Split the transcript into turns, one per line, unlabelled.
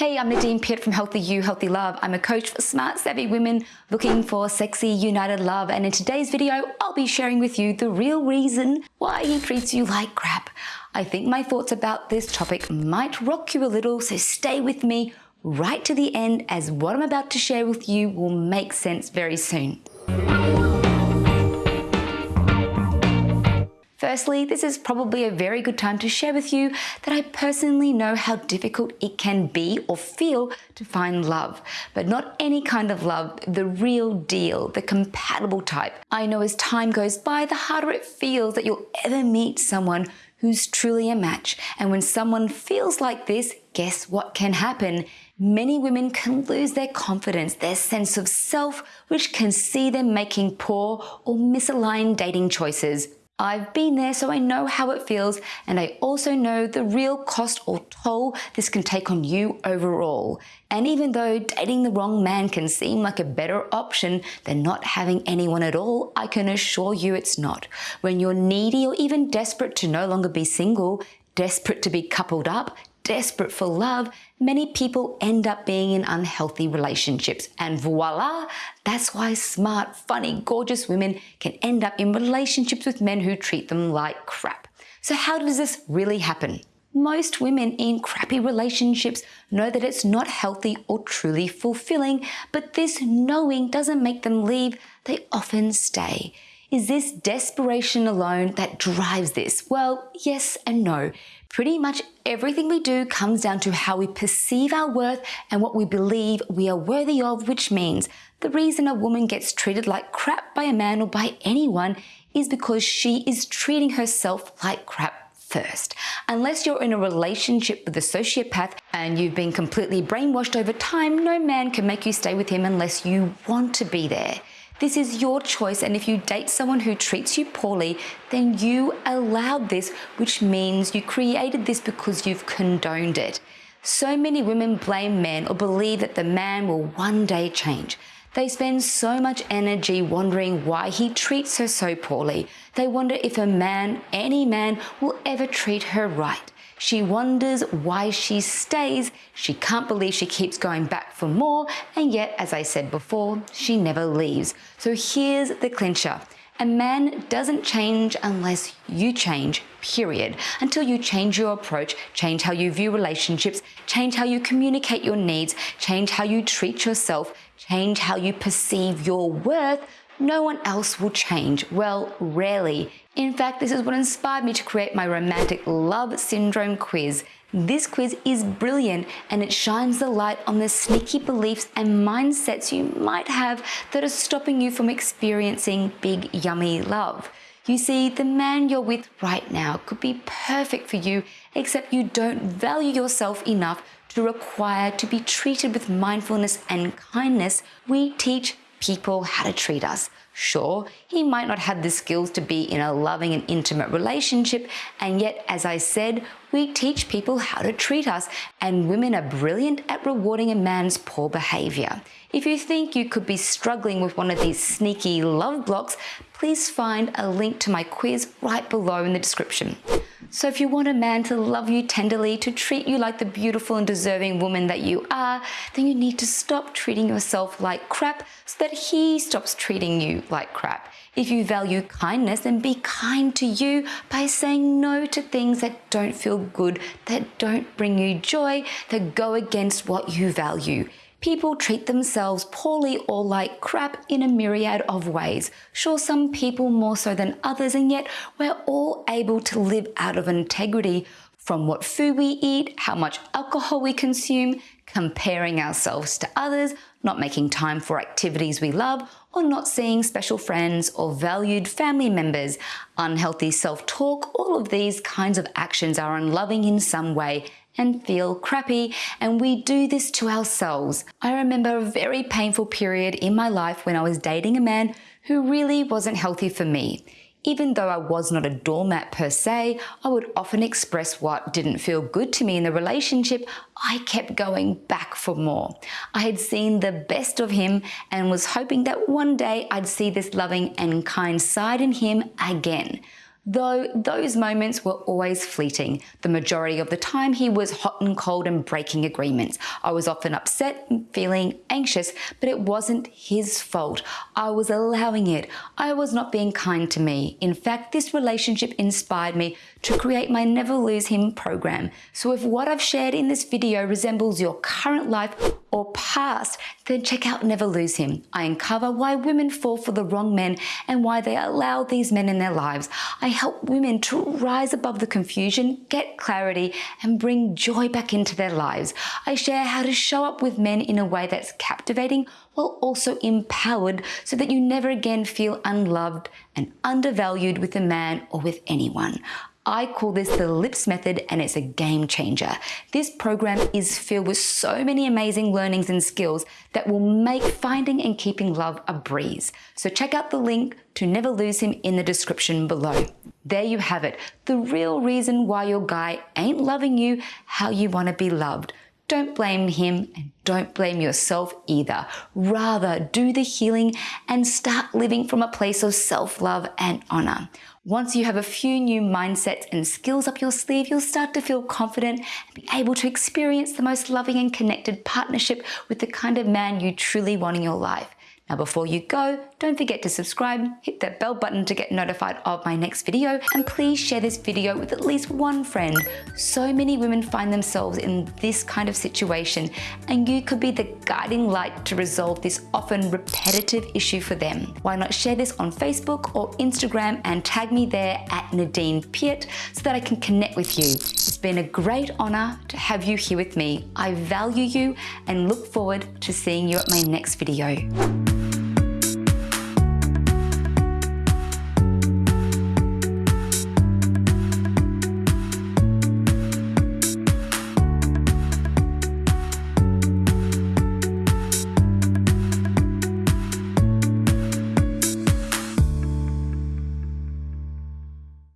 Hey, I'm Nadine Piat from Healthy You, Healthy Love. I'm a coach for smart, savvy women looking for sexy, united love. And in today's video, I'll be sharing with you the real reason why he treats you like crap. I think my thoughts about this topic might rock you a little, so stay with me right to the end as what I'm about to share with you will make sense very soon. Firstly, this is probably a very good time to share with you that I personally know how difficult it can be or feel to find love, but not any kind of love, the real deal, the compatible type. I know as time goes by, the harder it feels that you'll ever meet someone who's truly a match. And when someone feels like this, guess what can happen? Many women can lose their confidence, their sense of self, which can see them making poor or misaligned dating choices. I've been there so I know how it feels and I also know the real cost or toll this can take on you overall. And even though dating the wrong man can seem like a better option than not having anyone at all, I can assure you it's not. When you're needy or even desperate to no longer be single, desperate to be coupled up, desperate for love, many people end up being in unhealthy relationships. And voila, that's why smart, funny, gorgeous women can end up in relationships with men who treat them like crap. So how does this really happen? Most women in crappy relationships know that it's not healthy or truly fulfilling, but this knowing doesn't make them leave, they often stay. Is this desperation alone that drives this? Well, yes and no. Pretty much everything we do comes down to how we perceive our worth and what we believe we are worthy of, which means the reason a woman gets treated like crap by a man or by anyone is because she is treating herself like crap first. Unless you're in a relationship with a sociopath and you've been completely brainwashed over time, no man can make you stay with him unless you want to be there. This is your choice and if you date someone who treats you poorly, then you allowed this, which means you created this because you've condoned it. So many women blame men or believe that the man will one day change. They spend so much energy wondering why he treats her so poorly. They wonder if a man, any man, will ever treat her right. She wonders why she stays. She can't believe she keeps going back for more. And yet, as I said before, she never leaves. So here's the clincher. A man doesn't change unless you change, period. Until you change your approach, change how you view relationships, change how you communicate your needs, change how you treat yourself, change how you perceive your worth, no one else will change. Well, rarely. In fact, this is what inspired me to create my romantic love syndrome quiz. This quiz is brilliant and it shines the light on the sneaky beliefs and mindsets you might have that are stopping you from experiencing big yummy love. You see, the man you're with right now could be perfect for you, except you don't value yourself enough to require to be treated with mindfulness and kindness. We teach people how to treat us. Sure, he might not have the skills to be in a loving and intimate relationship, and yet, as I said, we teach people how to treat us, and women are brilliant at rewarding a man's poor behavior. If you think you could be struggling with one of these sneaky love blocks, please find a link to my quiz right below in the description. So if you want a man to love you tenderly, to treat you like the beautiful and deserving woman that you are, then you need to stop treating yourself like crap so that he stops treating you like crap. If you value kindness, then be kind to you by saying no to things that don't feel good, that don't bring you joy, that go against what you value. People treat themselves poorly or like crap in a myriad of ways. Sure, some people more so than others, and yet we're all able to live out of integrity from what food we eat, how much alcohol we consume, comparing ourselves to others, not making time for activities we love, or not seeing special friends or valued family members, unhealthy self-talk, all of these kinds of actions are unloving in some way and feel crappy and we do this to ourselves. I remember a very painful period in my life when I was dating a man who really wasn't healthy for me. Even though I was not a doormat per se, I would often express what didn't feel good to me in the relationship. I kept going back for more. I had seen the best of him and was hoping that one day I'd see this loving and kind side in him again. Though those moments were always fleeting. The majority of the time he was hot and cold and breaking agreements. I was often upset feeling anxious, but it wasn't his fault. I was allowing it. I was not being kind to me. In fact, this relationship inspired me to create my Never Lose Him program. So if what I've shared in this video resembles your current life or past, then check out Never Lose Him. I uncover why women fall for the wrong men and why they allow these men in their lives. I help women to rise above the confusion, get clarity, and bring joy back into their lives. I share how to show up with men in a way that's captivating while also empowered so that you never again feel unloved and undervalued with a man or with anyone. I call this the LIPS method and it's a game changer. This program is filled with so many amazing learnings and skills that will make finding and keeping love a breeze. So check out the link to Never Lose Him in the description below. There you have it, the real reason why your guy ain't loving you how you want to be loved. Don't blame him and don't blame yourself either. Rather, do the healing and start living from a place of self-love and honor. Once you have a few new mindsets and skills up your sleeve, you'll start to feel confident and be able to experience the most loving and connected partnership with the kind of man you truly want in your life. Now before you go, don't forget to subscribe, hit that bell button to get notified of my next video, and please share this video with at least one friend. So many women find themselves in this kind of situation, and you could be the guiding light to resolve this often repetitive issue for them. Why not share this on Facebook or Instagram and tag me there at Nadine Piat so that I can connect with you. It's been a great honor to have you here with me. I value you and look forward to seeing you at my next video.